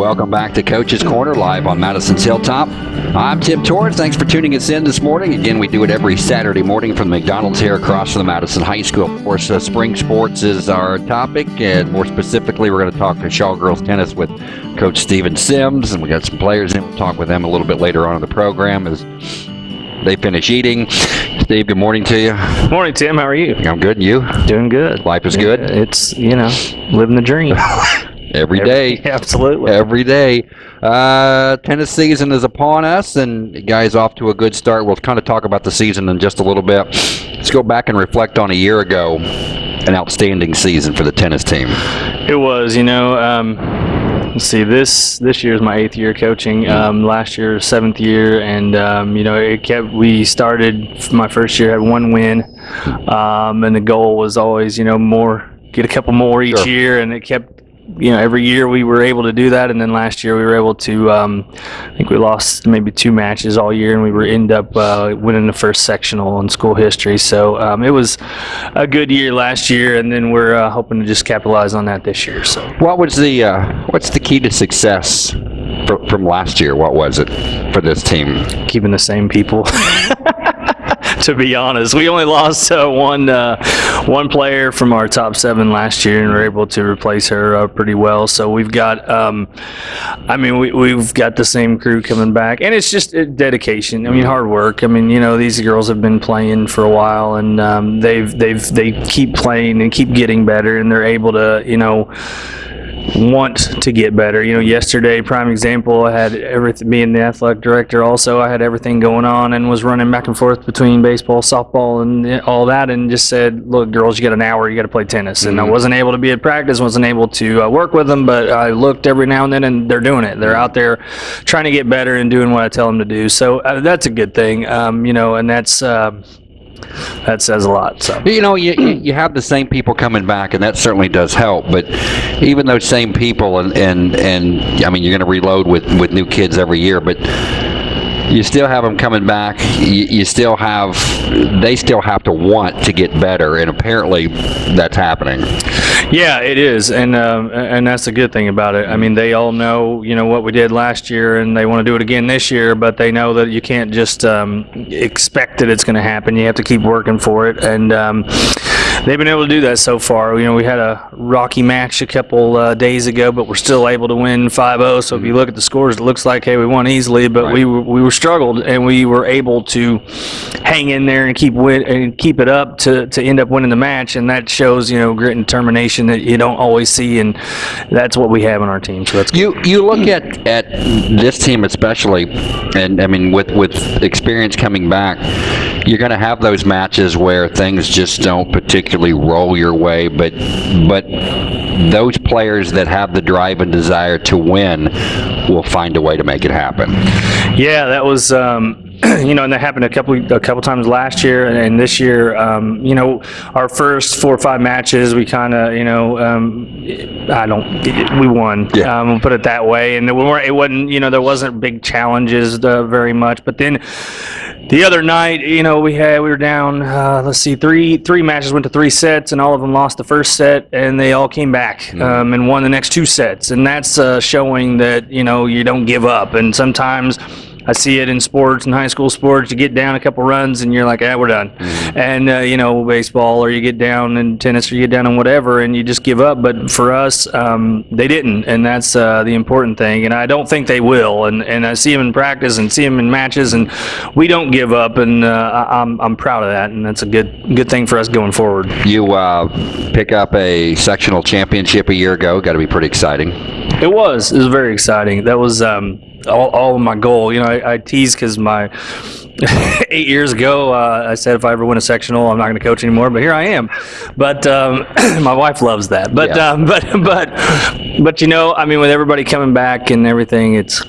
Welcome back to Coach's Corner live on Madison's Hilltop. I'm Tim Torrance. Thanks for tuning us in this morning. Again, we do it every Saturday morning from the McDonald's here across from the Madison High School. Of course, uh, spring sports is our topic, and more specifically, we're going to talk to Shawe Girls Tennis with Coach Steven Sims, and we got some players in. We'll talk with them a little bit later on in the program as they finish eating. Steve, good morning to you. Morning, Tim. How are you? I'm good. And you? Doing good. Life is good? It's, you know, living the dream. Every day. Absolutely. Every day. Uh, tennis season is upon us, and guys off to a good start. We'll kind of talk about the season in just a little bit. Let's go back and reflect on a year ago. An outstanding season for the tennis team. It was, you know. Um, let's see. This this year is my eighth year coaching. Um, last year, seventh year, and um, you know, it kept. We started my first year had one win, um, and the goal was always, you know, more, get a couple more each Sure. year, and it kept. You know, every year we were able to do that, and then last year we were able to. Um, I think we lost maybe two matches all year, and we were end up uh, winning the first sectional in school history. So um, it was a good year last year, and then we're uh, hoping to just capitalize on that this year. So. What was the uh, what's the key to success fr- from last year? What was it for this team? keeping the same people. to be honest, we only lost uh, one uh, one player from our top seven last year, and we're able to replace her uh, pretty well. So we've got, um, I mean, we, we've got the same crew coming back, and it's just uh, dedication. I mean, hard work. I mean, you know, these girls have been playing for a while, and um, they've they've they keep playing and keep getting better, and they're able to, you know want to get better. You know, yesterday, prime example, I had everything, being the athletic director also, I had everything going on and was running back and forth between baseball, softball, and all that, and just said, look, girls, you got an hour, you got to play tennis. And I wasn't able to be at practice, wasn't able to uh, work with them, but I looked every now and then, and they're doing it. They're out there trying to get better and doing what I tell them to do. So uh, that's a good thing, um, you know, and that's. Uh, that says a lot. So You know, you, you have the same people coming back, and that certainly does help. But even those same people, and and, and I mean, you're going to reload with with new kids every year, but you still have them coming back. You, you still have they still have to want to get better, and apparently that's happening. Yeah, it is, and um, and that's the good thing about it. I mean, they all know you know what we did last year, and they want to do it again this year. But they know that you can't just um, expect that it's going to happen. You have to keep working for it, and um, they've been able to do that so far. You know, we had a rocky match a couple uh, days ago, but we're still able to win 5-0. So if you look at the scores, it looks like hey, we won easily, but we were, we were struggled, and we were able to hang in there and keep win and keep it up to to end up winning the match, and that shows you know grit and determination that you don't always see, and that's what we have on our team. So that's You you look at at this team especially, and I mean with with experience coming back, you're going to have those matches where things just don't particularly roll your way, but but those players that have the drive and desire to win will find a way to make it happen. Yeah, that was. Um, you know, and that happened a couple a couple times last year, and, and this year, um, you know, our first four or five matches, we kind of, you know, um, I don't, we won. Yeah. Um, we'll put it that way, and we weren't. It wasn't, you know, there wasn't big challenges uh, very much, but then. The other night, you know, we had we were down. Uh, let's see, three three matches went to three sets, and all of them lost the first set, and they all came back um, and won the next two sets, and that's uh, showing that you know you don't give up. And sometimes I see it in sports and high school sports. You get down a couple runs and you're like, ah, we're done. And uh, you know, baseball or you get down in tennis or you get down in whatever and you just give up. But for us, um, they didn't, and that's uh, the important thing. And I don't think they will. And and I see them in practice and see them in matches, and we don't give up. And uh, I- I'm I'm proud of that, and that's a good good thing for us going forward. You uh, pick up a sectional championship a year ago. Got to be pretty exciting. It was. It was very exciting. That was um, all, all of my goal. You know, I, I tease because my eight years ago, uh, I said if I ever win a sectional, I'm not going to coach anymore. But here I am. But um, my wife loves that. But Yeah. um, but but but you know, I mean, with everybody coming back and everything, it's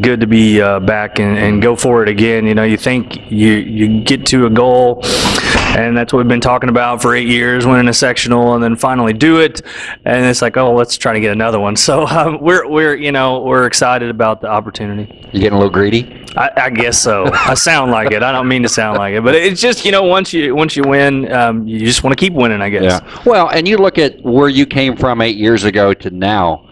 good to be uh, back and, and go for it again. You know, you think you you get to a goal, and that's what we've been talking about for eight years, winning a sectional, and then finally do it, and it's like, oh, let's try to get another one. So um, we're we're you know we're excited about the opportunity. You getting a little greedy? I, I guess so. I sound like it. I don't mean to sound like it, but it's just you know once you once you win, um, you just want to keep winning. I guess. yeah Well, and you look at where you came from eight years ago to now.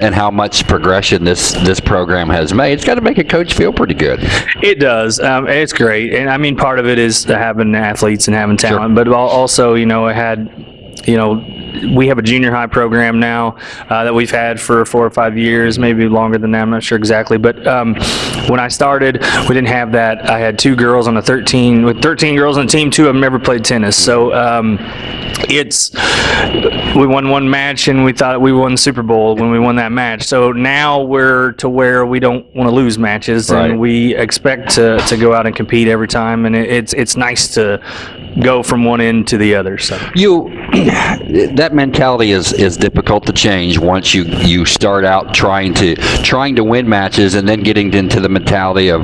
And how much progression this this program has made, it's got to make a coach feel pretty good. It does. Um, it's great, and I mean, part of it is having athletes and having talent, but also, you know, it had you know, we have a junior high program now uh, that we've had for four or five years, maybe longer than that. I'm not sure exactly. But um, when I started, we didn't have that. I had two girls on a 13 with 13 girls on the team. Two of them never played tennis, so um, it's we won one match and we thought we won the Super Bowl when we won that match. So now we're to where we don't want to lose matches Right. and we expect to, to go out and compete every time. And it, it's it's nice to go from one end to the other. So. You that mentality is is difficult to change once you you start out trying to trying to win matches and then getting into the mentality of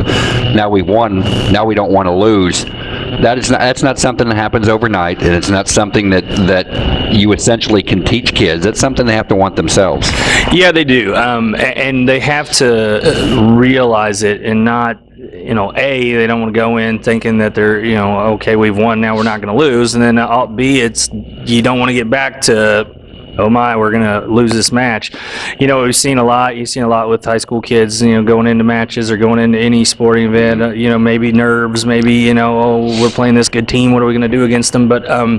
now we won, now we don't want to lose. That is not that's not something that happens overnight, and it's not something that that you essentially can teach kids. That's something they have to want themselves. Yeah, they do, um, and they have to uh, realize it and not, you know, a they don't want to go in thinking that they're, you know, okay, we've won, now we're not going to lose, and then uh, b it's you don't want to get back to. Oh my, we're gonna lose this match. You know, we've seen a lot. You've seen a lot with high school kids. You know, going into matches or going into any sporting event. Uh, you know, maybe nerves. Maybe you know, oh, we're playing this good team. What are we gonna do against them? But um,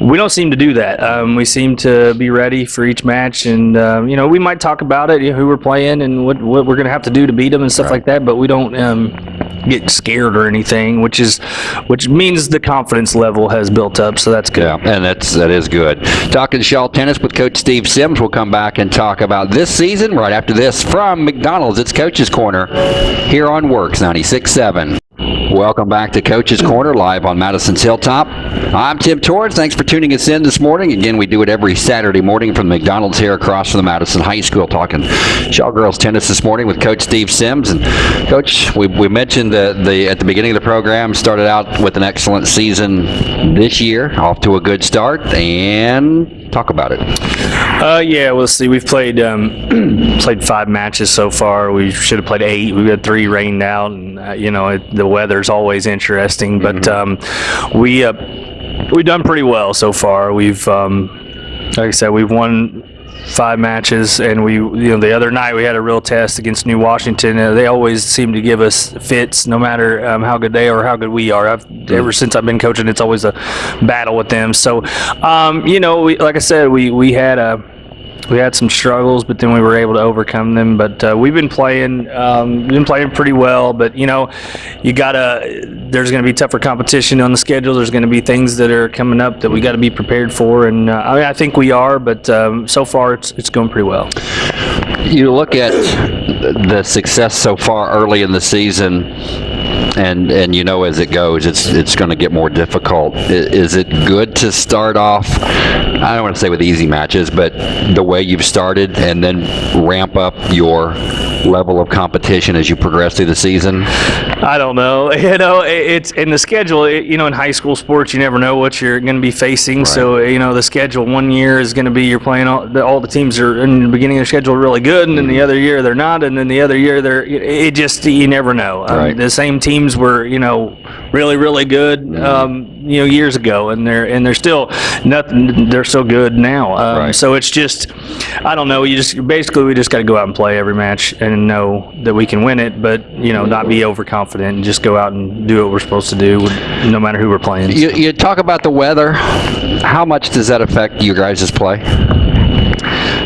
we don't seem to do that. Um, we seem to be ready for each match, and um, you know, we might talk about it, you know, who we're playing, and what what we're gonna have to do to beat them and stuff like that. But we don't um, get scared or anything, which is which means the confidence level has built up. So that's good. Yeah, and that's that is good. Talking Shawe tennis with Coach Steve Sims. We'll come back and talk about this season right after this from McDonald's. It's Coach's Corner here on WORX 96.7. Welcome back to Coach's Corner live on Madison's Hilltop. I'm Tim Torrance. Thanks for tuning us in this morning. Again, we do it every Saturday morning from the McDonald's here across from the Madison High School. Talking Shawe girls tennis this morning with Coach Steve Sims. And Coach, we, we mentioned the, the at the beginning of the program started out with an excellent season this year, off to a good start, and talk about it. Uh, yeah, we'll see. We've played um, played five matches so far. We should have played eight. We got three rained out, and uh, you know it, the weather's always interesting. But um, we uh, we've done pretty well so far. We've um, like I said, we've won five matches, and we you know the other night we had a real test against New Washington. Uh, they always seem to give us fits, no matter um, how good they are or how good we are. I've, ever since I've been coaching, it's always a battle with them. So, um, you know, we, like I said, we we had a we had some struggles, but then we were able to overcome them. But uh, we've been playing, um, been playing pretty well. But you know, you gotta. There's going to be tougher competition on the schedule. There's going to be things that are coming up that we got to be prepared for, and uh, I, mean, I think we are. But um, so far, it's it's going pretty well. You look at the success so far early in the season, and and you know as it goes, it's it's going to get more difficult. Is it good to start off? I don't want to say with easy matches, but the way you've started, and then ramp up your level of competition as you progress through the season. I don't know. You know, it's in the schedule. It, you know, in high school sports, you never know what you're going to be facing. So, you know, the schedule one year is going to be you're playing all the, all the teams are in the beginning of the schedule really good, and then the other year they're not, and then the other year they're. It just you never know. Um, the same teams were you know really really good um, you know years ago, and they're and they're still nothing. They're so good now. Um, Right. So it's just I don't know. You just basically we just got to go out and play every match and know that we can win it, but you know not be overconfident and just go out and do what we're supposed to do, no matter who we're playing. You, you talk about the weather. How much does that affect you guys' play?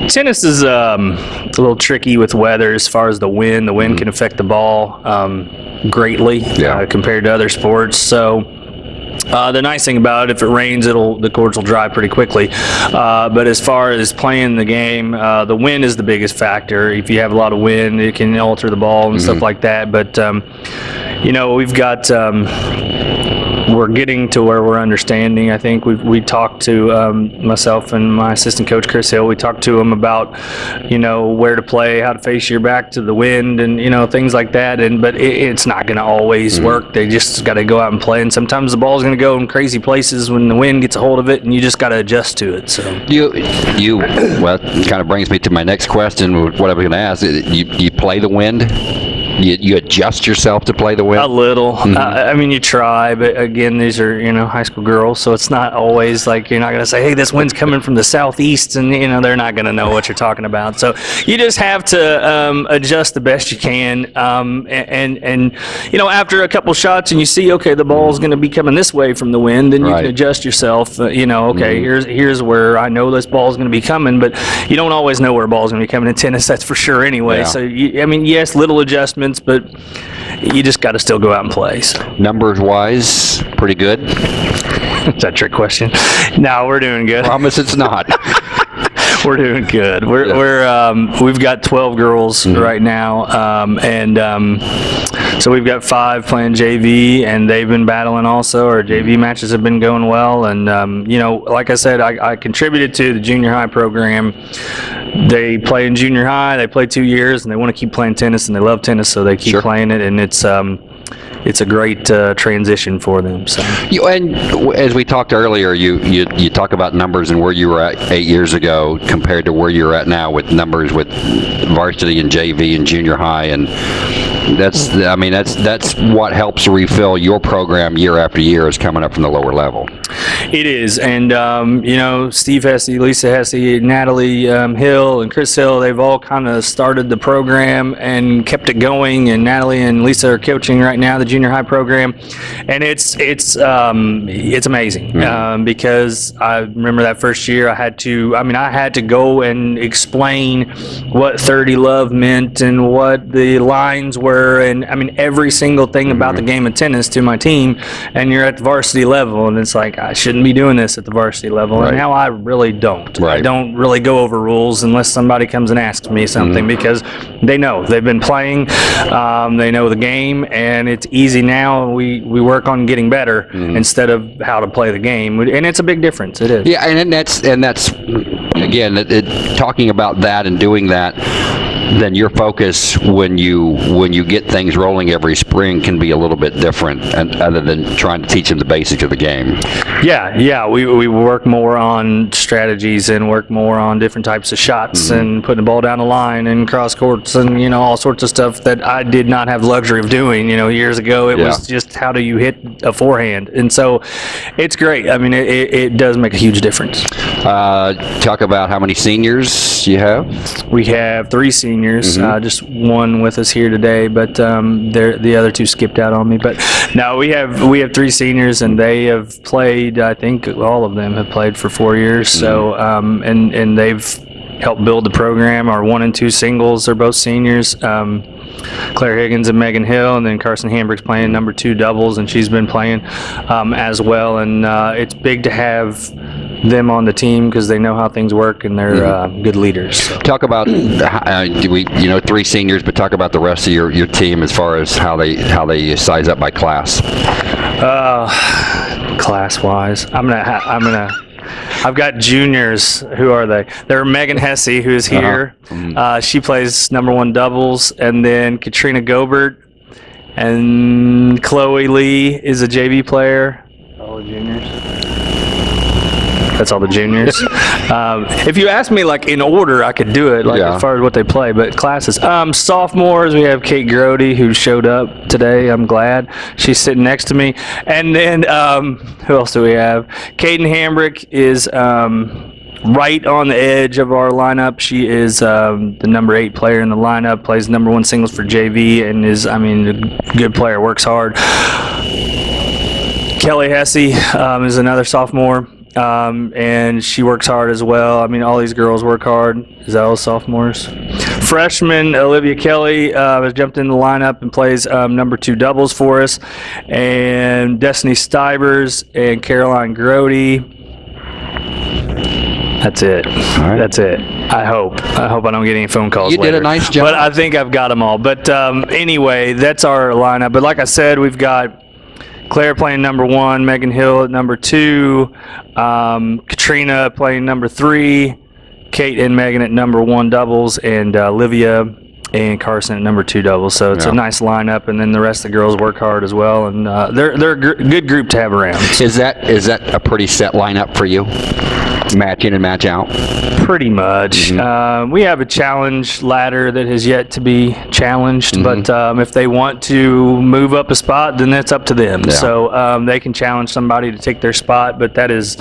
Tennis is um, a little tricky with weather as far as the wind. The wind can affect the ball um, greatly Yeah. uh, compared to other sports. So. Uh, the nice thing about it, if it rains, it'll the courts will dry pretty quickly. Uh, but as far as playing the game, uh, the wind is the biggest factor. If you have a lot of wind, it can alter the ball and stuff like that. But um, you know, we've got um, we're getting to where we're understanding. I think we we talked to um, myself and my assistant coach Chris Hill. We talked to him about you know where to play, how to face your back to the wind, and you know things like that. And but it, it's not going to always work. They just got to go out and play. And sometimes the ball's going to go in crazy places when the wind gets a hold of it, and you just got to adjust to it. So. You, you, well, kind of brings me to my next question. What I was going to ask. You, you play the wind? You, you adjust yourself to play the win? A little. Uh, I mean, you try, but again, these are you know high school girls, so it's not always like you're not going to say, "Hey, this wind's coming from the southeast," and you know they're not going to know what you're talking about. So you just have to um, adjust the best you can, um, and, and and you know after a couple shots and you see, okay, the ball's going to be coming this way from the wind, then you Right. can adjust yourself. Uh, you know, okay, here's here's where I know this ball's going to be coming, but you don't always know where a ball's going to be coming in tennis. That's for sure. Anyway, Yeah. so you, I mean, yes, little adjustments, but you just got to still go out and play. So. Numbers wise, pretty good. Is that a trick question? No, we're doing good. Promise it's not. We're doing good. We're, Yeah. we're um, we've got 12 girls right now, um, and um, so we've got five playing JV, and they've been battling also. Our JV matches have been going well, and um, you know, like I said, I, I contributed to the junior high program. They play in junior high. They play two years, and they want to keep playing tennis, and they love tennis, so they keep Sure. playing it, and it's. Um, it's a great uh, transition for them. So. You, and as we talked earlier, you, you you talk about numbers and where you were at eight years ago compared to where you're at now with numbers with varsity and JV and junior high, and that's I mean that's that's what helps refill your program year after year is coming up from the lower level. It is, and um, you know, Steve Hesse, Lisa Hesse, Natalie um, Hill, and Chris Hill, they've all kind of started the program and kept it going. And Natalie and Lisa are coaching right now the junior high program, and it's it's um, it's amazing um, because I remember that first year I had to, I mean, I had to go and explain what 30 love meant and what the lines were, and I mean every single thing about the game of tennis to my team. And you're at the varsity level, and it's like I shouldn't be doing this at the varsity level. Right. And now I really don't. I don't really go over rules unless somebody comes and asks me something because they know they've been playing, um, they know the game, and it's easy now. We we work on getting better instead of how to play the game, and it's a big difference. It is. Yeah, and, and that's and that's again it, it, talking about that and doing that. Then your focus when you when you get things rolling every spring can be a little bit different, and other than trying to teach them the basics of the game. Yeah, yeah. We, we work more on strategies and work more on different types of shots and putting the ball down the line and cross courts and you know all sorts of stuff that I did not have the luxury of doing. You know, years ago it was just how do you hit a forehand, and so it's great. I mean, it, it, it does make a huge difference. Uh, talk about how many seniors you have. We have three seniors, uh, just one with us here today, but um, the other two skipped out on me. But no, we have we have three seniors, and they have played. I think all of them have played for four years. So um, and and they've helped build the program. Our one and two singles are both seniors. Um, Claire Higgins and Megan Hill, and then Carson Hambrick's playing number two doubles, and she's been playing um, as well. And uh, it's big to have them on the team because they know how things work and they're uh, good leaders. So. Talk about uh, do we you know three seniors, but talk about the rest of your, your team as far as how they how they size up by class. Uh, class wise, I'm gonna. Ha- I'm gonna. I've got juniors. Who are they? They're Megan Hesse, who's here. uh she plays number one doubles, and then Katrina Gobert, and Chloe Lee is a JV player. All juniors. That's all the juniors. um, if you ask me like in order, I could do it like Yeah. as far as what they play. But classes, um, sophomores, we have Kate Grody who showed up today. I'm glad she's sitting next to me. And then um, who else do we have? Kaden Hambrick is. Um, Right on the edge of our lineup, she is um, the number eight player in the lineup. Plays number one singles for JV, and is, I mean, a good player. Works hard. Kelly Hesse um, is another sophomore, um, and she works hard as well. I mean, all these girls work hard. Is that all sophomores? Freshman Olivia Kelly uh, has jumped in the lineup and plays um, number two doubles for us, and Destiny Stivers and Caroline Grody. That's it. right. That's it. I hope. I hope I don't get any phone calls. You did a nice job. But I think I've got them all. But um, anyway, that's our lineup. But like I said, we've got Claire playing number one, Megan Hill at number two, um, Katrina playing number three, Kate and Megan at number one doubles, and uh, Olivia and Carson at number two doubles. So it's Yeah. a nice lineup, and then the rest of the girls work hard as well, and uh, they're they're a gr- good group to have around. Is that is that a pretty set lineup for you? Match in and match out. Pretty much. Uh, we have a challenge ladder that has yet to be challenged, but um, if they want to move up a spot, then that's up to them. Yeah. So um, they can challenge somebody to take their spot, but that is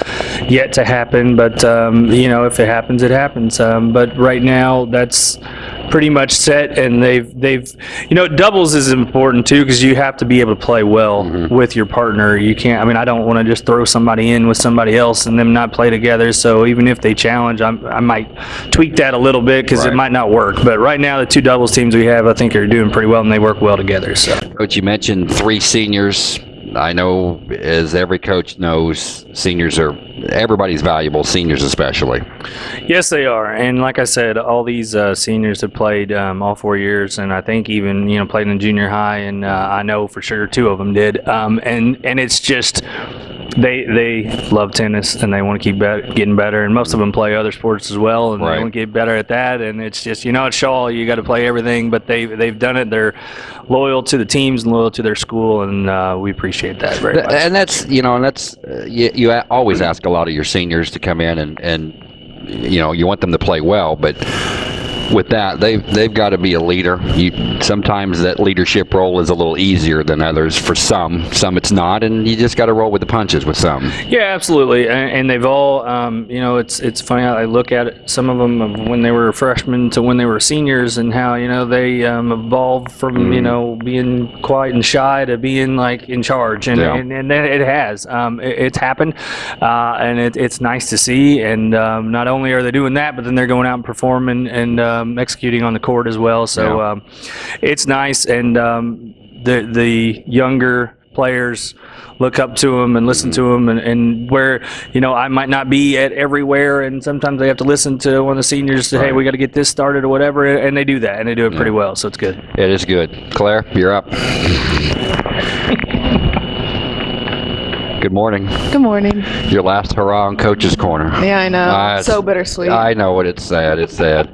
yet to happen. But um, you know, if it happens, it happens. Um, but right now, that's pretty much set, and they've they've you know doubles is important too because you have to be able to play well mm-hmm. with your partner. You can't. I mean, I don't want to just throw somebody in with somebody else and them not play together. So even if they challenge, I'm, I might tweak that a little bit because Right. it might not work. But right now, the two doubles teams we have, I think, are doing pretty well and they work well together. So. Coach, you mentioned three seniors. I know, as every coach knows, seniors are everybody's valuable. Seniors especially. Yes, they are, and like I said, all these uh, seniors have played um, all four years, and I think even you know played in junior high, and uh, I know for sure two of them did. Um, and and it's just they they love tennis and they want to keep bet- getting better, and most of them play other sports as well, and Right. they want to get better at that. And it's just you know at Shawe you got to play everything, but they they've done it. They're loyal to the teams and loyal to their school, and uh, we appreciate that very much. And that's you know, and that's uh, you, you always ask a lot of your seniors to come in and and you know you want them to play well, but with that they've they've got to be a leader. You sometimes that leadership role is a little easier than others for some. Some it's not, and you just got to roll with the punches with some. Yeah, absolutely, and, and they've all, um, you know, it's it's funny how I look at it. Some of them when they were freshmen to when they were seniors, and how you know they um, evolved from you know being quiet and shy to being like in charge, and Yeah. and, and it has, um, it, it's happened, uh, and it, it's nice to see. And um, not only are they doing that, but then they're going out and performing and um, executing on the court as well. So Yeah. um, it's nice, and um, the the younger players look up to them and listen to them and, and where you know I might not be at everywhere and sometimes they have to listen to one of the seniors say hey we got to get this started or whatever and they do that and they do it pretty well so it's good It is good. Claire, you're up. Good morning. Good morning. Your last hurrah on Coach's Corner. Yeah, I know. Ah, so bittersweet. I know what it's sad. It's sad.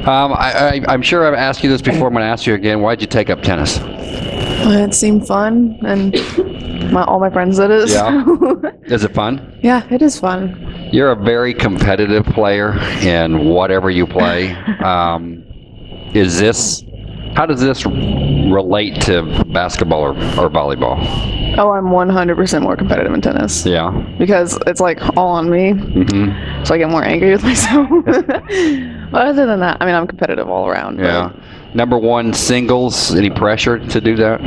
Um, I, I, I'm sure I've asked you this before. I'm going to ask you again. Why'd you take up tennis? it seemed fun, and my, all my friends did it. Yeah. Is it fun? yeah, it is fun. You're a very competitive player in whatever you play. Um, is this? How does this relate to basketball or, or volleyball? Oh, I'm 100% more competitive in tennis Yeah. because it's like all on me, hmm so I get more angry with myself. but other than that, I mean, I'm competitive all around. Yeah. Number one singles. Any pressure to do that?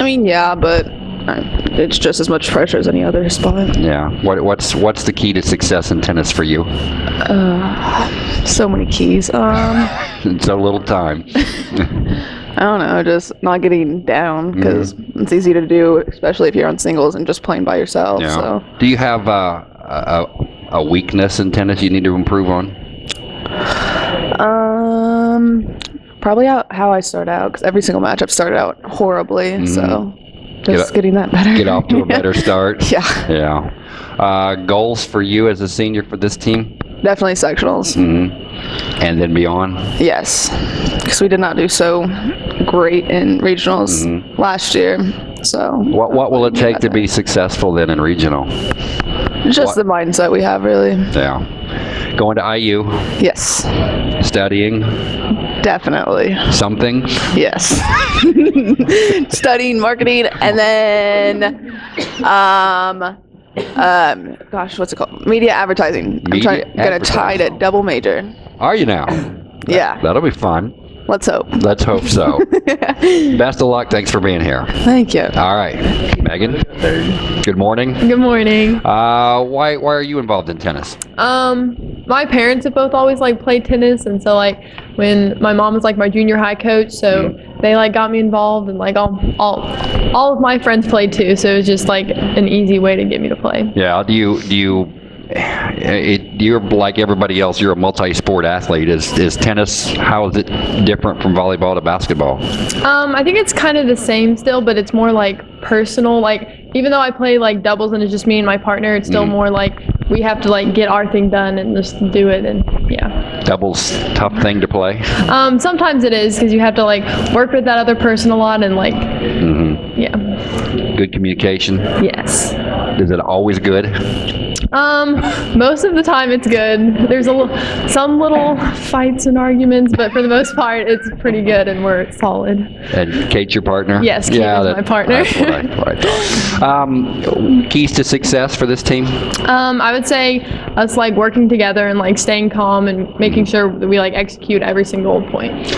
I mean, yeah, but it's just as much pressure as any other spot. Yeah. What, what's what's the key to success in tennis for you? Uh, so many keys. Um, It's a little time. I don't know, just not getting down because Mm-hmm. it's easy to do, especially if you're on singles and just playing by yourself. Yeah. So. Do you have uh, a, a weakness in tennis you need to improve on? Um, probably how, how I start out because every single match I've started out horribly. So Get- getting that better. Mm-hmm. Get off to a better start. yeah, Yeah. Uh, goals for you as a senior for this team? definitely sectionals. hmm And then beyond? Yes, because we did not do so great in regionals Mm-hmm. last year. So What What will it take to be successful then in regional? Just the mindset we have, really. Yeah. Going to IU, Yes, studying definitely. something. Yes. Studying marketing and then um um gosh, what's it called? Media advertising. I'm Media trying gonna try to advertising. double major. Are you now? Yeah. That'll be fun. Let's hope. Let's hope so. Best of luck. Thanks for being here. Thank you. All right, Megan. Good morning. Good morning. Uh, why why are you involved in tennis? Um, my parents have both always like played tennis, and so like when my mom was like my junior high coach, so they like got me involved, and like all all all of my friends played too, so it was just like an easy way to get me to play. Yeah. Do you do you? It, you're like everybody else. You're a multi-sport athlete. Is is tennis? How is it different from volleyball to basketball? Um, I think it's kind of the same still, but it's more like personal. Like even though I play like doubles and it's just me and my partner, it's still more like we have to like get our thing done and just do it, and yeah. Doubles tough thing to play. Um, sometimes it is because you have to like work with that other person a lot and like mm-hmm. yeah. Good communication. Yes. Is it always good? Um, most of the time it's good. There's a l- some little fights and arguments, but for the most part, it's pretty good and we're solid. And Kate, your partner? Yes, Kate is my partner. That's what I, what I thought. Um, keys to success for this team? Um, I would say us like working together and like staying calm and making sure that we like execute every single point.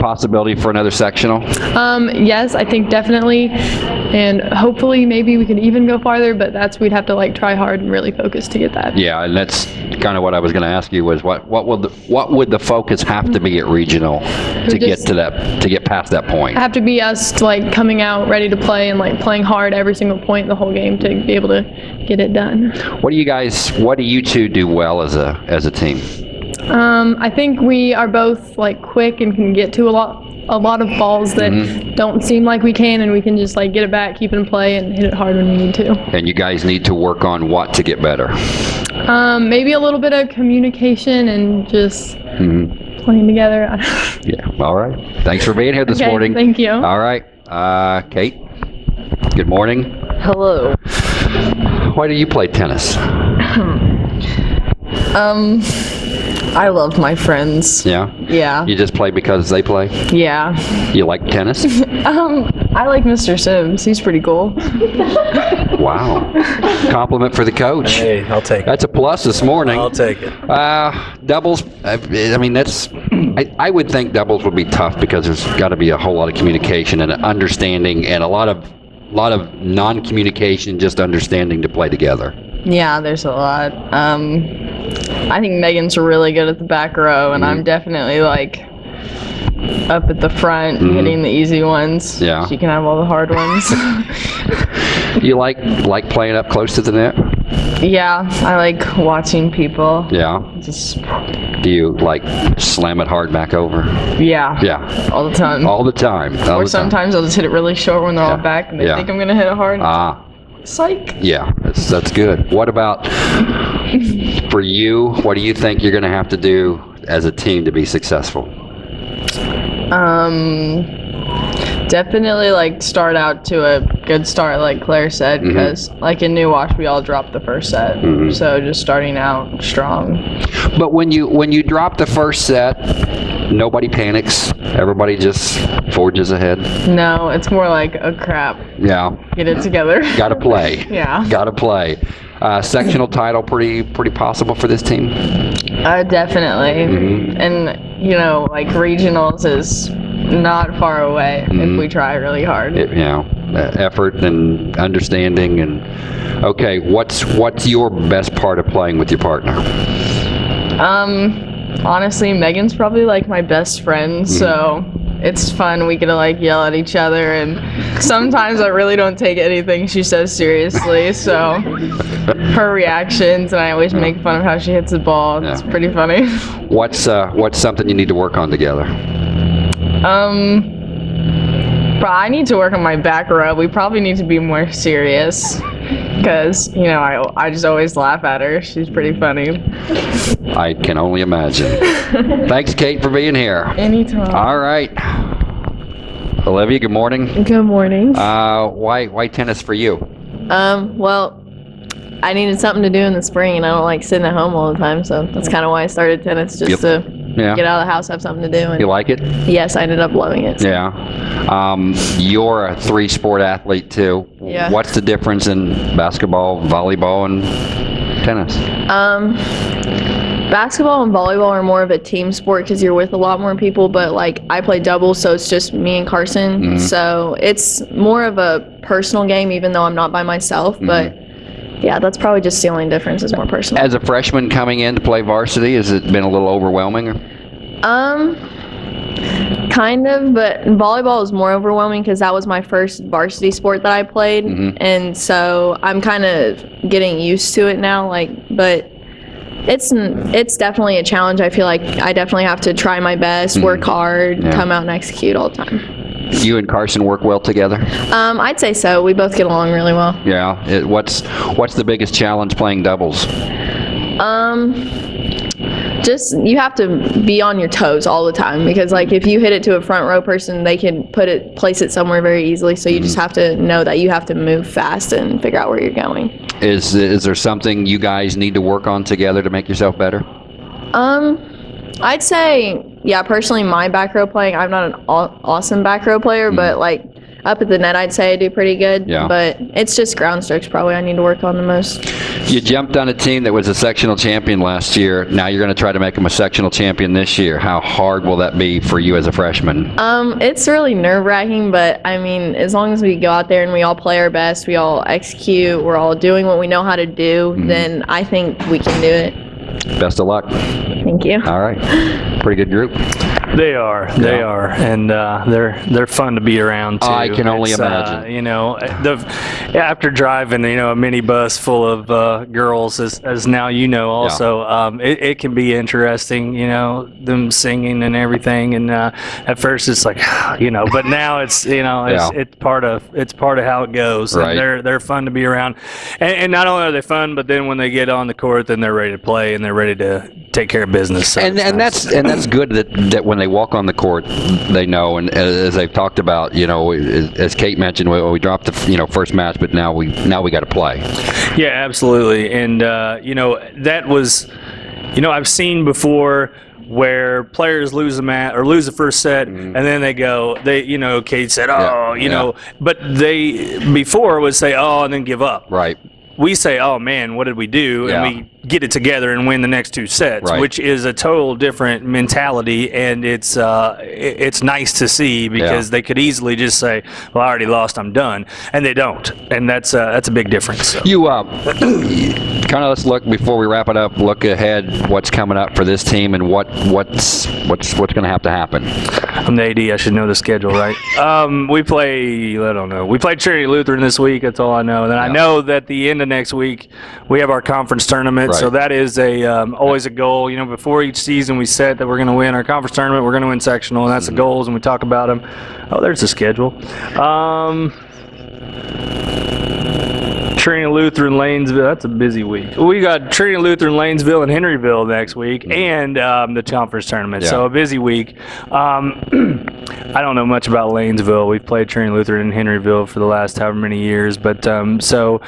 Possibility for another sectional? Um, yes, I think definitely, and hopefully maybe we can even go farther, but that's we'd have to like try hard and really focus to get that. Yeah, and that's kind of what I was going to ask you was what what would the, what would the focus have to be at regional to get to that to get past that point? have to be us like coming out ready to play and like playing hard every single point the whole game to be able to get it done. What do you guys? What do you two do well as a as a team? Um, I think we are both like quick and can get to a lot a lot of balls that Mm-hmm. don't seem like we can and we can just like get it back, keep it in play and hit it hard when we need to. And you guys need to work on what to get better. Um, maybe a little bit of communication and just Mhm. playing together. Yeah. All right. Thanks for being here this Okay, morning. thank you. All right. Uh, Kate. Good morning. Hello. Why do you play tennis? Um, I love my friends. Yeah. Yeah. You just play because they play. Yeah. You like tennis? Um, I like Mr. Sims. He's pretty cool. wow. Compliment for the coach. Hey, I'll take it. That's a plus this morning. I'll take it. Uh, doubles. I, I mean, that's. I, I would think doubles would be tough because there's got to be a whole lot of communication and understanding, and a lot of, lot of non-communication, just understanding to play together. Yeah, there's a lot. Um, I think Megan's really good at the back row, and I'm definitely like up at the front, hitting the easy ones. Yeah. She can have all the hard ones. You like like playing up close to the net? Yeah, I like watching people. Yeah. Just Do you like slam it hard back over? yeah. Yeah. All the time. All the time. All or the time. sometimes I'll just hit it really short when they're all back and they Yeah. think I'm gonna hit it hard. Ah. Psych. Yeah, that's that's good. What about for you? What do you think you're going to have to do as a team to be successful? Um, definitely like start out to a good start, like Claire said, because like in New Wash, we all dropped the first set. Mhm. So just starting out strong. But when you when you drop the first set, nobody panics. Everybody just forges ahead. No, it's more like a crap. Yeah, Get it together. got to play. Yeah. got to play. Uh, sectional title pretty pretty possible for this team. Uh, definitely. Mhm. And you know, like regionals is not far away Mhm. if we try really hard. It, you know, uh, effort and understanding and okay. What's what's your best part of playing with your partner? Um, honestly, Megan's probably like my best friend, so it's fun. We get to like yell at each other, and sometimes I really don't take anything she says seriously. So her reactions, and I always make fun of how she hits the ball. It's Yeah. pretty funny. What's uh, what's something you need to work on together? Um, but I need to work on my back row. We probably need to be more serious. Because, you know, I, I just always laugh at her. She's pretty funny. I can only imagine. Thanks, Kate, for being here. Anytime. All right. Olivia, good morning. Good morning. Uh, why why tennis for you? Um, well, I needed something to do in the spring, and I don't like sitting at home all the time, so that's kind of why I started tennis, just Yep. to Yeah. get out of the house, have something to do. And You like it? yes, I ended up loving it. Yeah. Um, you're a three sport athlete too. Yeah. What's the difference in basketball, volleyball, and tennis? Um, basketball and volleyball are more of a team sport because you're with a lot more people. But like I play doubles, so it's just me and Carson. Mhm. So it's more of a personal game, even though I'm not by myself. But yeah, that's probably just the only difference. Is more personal. As a freshman coming in to play varsity, has it been a little overwhelming? Um, kind of, but volleyball is more overwhelming because that was my first varsity sport that I played, Mhm. and so I'm kind of getting used to it now. Like, but it's it's definitely a challenge. I feel like I definitely have to try my best, work hard, Mm-hmm. Yeah. come out and execute all the time. You and Carson work well together. Um, I'd say so. We both get along really well. Yeah. It, what's what's the biggest challenge playing doubles? Um, just you have to be on your toes all the time because like if you hit it to a front row person, they can put it place it somewhere very easily. So you just have to know that you have to move fast and figure out where you're going. Is is there something you guys need to work on together to make yourself better? Um, I'd say, yeah, personally, my back row playing, I'm not an aw- awesome back row player, but like up at the net, I'd say I do pretty good. Yeah. But it's just ground strokes probably I need to work on the most. You jumped on a team that was a sectional champion last year. Now you're going to try to make them a sectional champion this year. How hard will that be for you as a freshman? Um, it's really nerve wracking, but I mean, as long as we go out there and we all play our best, we all execute, we're all doing what we know how to do, then I think we can do it. Best of luck. Thank you. All right. Pretty good group. They are, they are, and uh, they're they're fun to be around too. I can only It's, uh, imagine. you know, the after driving, you know, a minibus full of uh, girls, as, as now you know, also, um, it, it can be interesting. You know, them singing and everything, and uh, at first it's like, you know, but now it's you know, it's, Yeah. it's part of it's part of how it goes. And Right. they're they're fun to be around, and, and not only are they fun, but then when they get on the court, then they're ready to play and they're ready to take care of business. So and and nice. that's and that's good that that when they walk on the court, they know. And as they've talked about, you know, as Kate mentioned, we, we dropped the you know first match, but now we now we got to play. Yeah, absolutely. And, uh, you know, that was, you know, I've seen before where players lose a match or lose the first set and then they go, they, you know, Kate said, oh, Mm-hmm. Yeah, you know, but they before would say, oh, and then give up. Right. We say, oh man, what did we do? Yeah. And we get it together and win the next two sets, Right. which is a total different mentality. And it's, uh, it's nice to see because they could easily just say, well, I already lost, I'm done. And they don't. And that's, uh, that's a big difference. So. You uh, kind of let's look before we wrap it up. Look ahead. What's coming up for this team, and what what's what's what's going to have to happen? I'm the AD. I should know the schedule, right? Um, we play. I don't know. We play Trinity Lutheran this week. That's all I know. And then I know that the end of next week we have our conference tournament. So Right. that is a um, always a goal. You know, before each season we set that we're going to win our conference tournament. We're going to win sectional, and that's Mm-hmm. the goals. And we talk about them. Oh, there's the schedule. Um, Trinity Lutheran, Lanesville. That's a busy week. We got Trinity Lutheran, Lanesville, and Henryville next week, and um, the conference tournament. Mm-hmm. Yeah. So a busy week. Um, I don't know much about Lanesville. We've played Trinity Lutheran and Henryville for the last however many years, but um, so.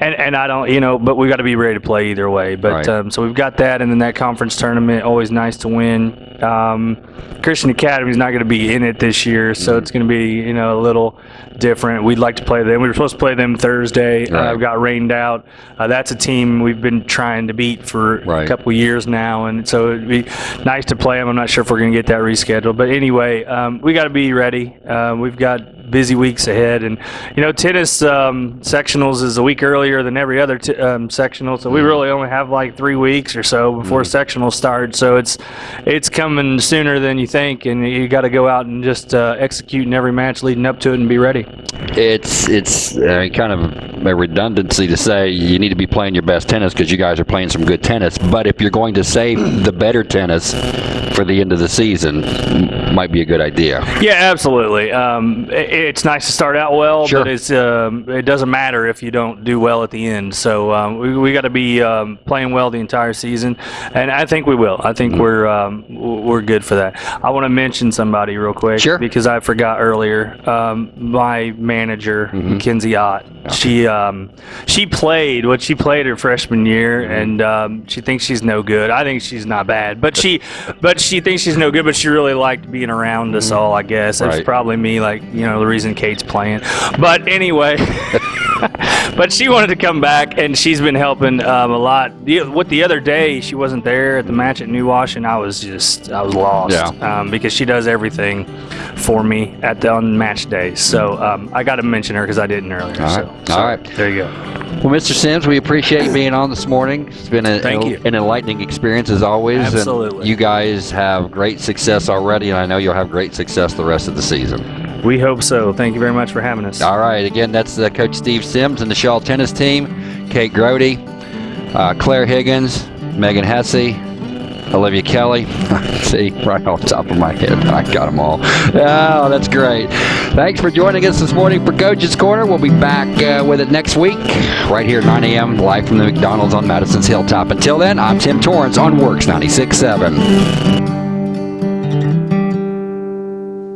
And, and I don't, you know, but we've got to be ready to play either way. But Right. um, so we've got that, and then that conference tournament, always nice to win. Um, Christian Academy is not going to be in it this year, so Mm-hmm. it's going to be, you know, a little different. We'd like to play them. We were supposed to play them Thursday. Right. Uh, got rained out. Uh, that's a team we've been trying to beat for Right. a couple years now, and so it'd be nice to play them. I'm not sure if we're going to get that rescheduled, but anyway, um, we got to be ready. Uh, we've got busy weeks ahead, and you know, tennis um, sectionals is a week earlier than every other t- um, sectional, so we really only have like three weeks or so before sectionals start. So it's it's coming sooner than you think, and you got to go out and just uh, execute in every match leading up to it and be ready. It's it's uh, kind of a redundancy to say you need to be playing your best tennis because you guys are playing some good tennis. But if you're going to save the better tennis for the end of the season, might be a good idea. Yeah, absolutely. Um, i- it's nice to start out well, Sure. but it's um, it doesn't matter if you don't do well at the end. So um, we, we got to be um, playing well the entire season, and I think we will. I Mm-hmm. think we're um, we're good for that. I want to mention somebody real quick, Sure. because I forgot earlier. Um, my manager, Mm-hmm. Mackenzie Ott, she um, she played what she played her freshman year, Mm-hmm. and um, she thinks she's no good. I think she's not bad, but she but she thinks she's no good. But she really liked being around us all. I guess that's Right. probably me, like you know, the reason Kate's playing. But anyway. but she wanted to come back, and she's been helping um, a lot. The, what the other day she wasn't there at the match at New Wash, and I was just I was lost Yeah. um, because she does everything for me at the on match days. So um, I got to mention her because I didn't earlier. All so, right. so All right. there you go. Well, Mr. Sims, we appreciate you being on this morning. It's been a, Thank you. an enlightening experience as always. and Absolutely. you guys have great success already, and I know you'll have great success the rest of the season. We hope so. Thank you very much for having us. All right. Again, that's uh, Coach Steve Sims and the Shawe tennis team. Kate Grody, uh, Claire Higgins, Megan Hesse, Olivia Kelly. See, right off the top of my head, I got them all. Oh, that's great. Thanks for joining us this morning for Coach's Corner. We'll be back uh, with it next week, right here at 9 a.m., live from the McDonald's on Madison's Hilltop. Until then, I'm Tim Torrance on WORX 96.7.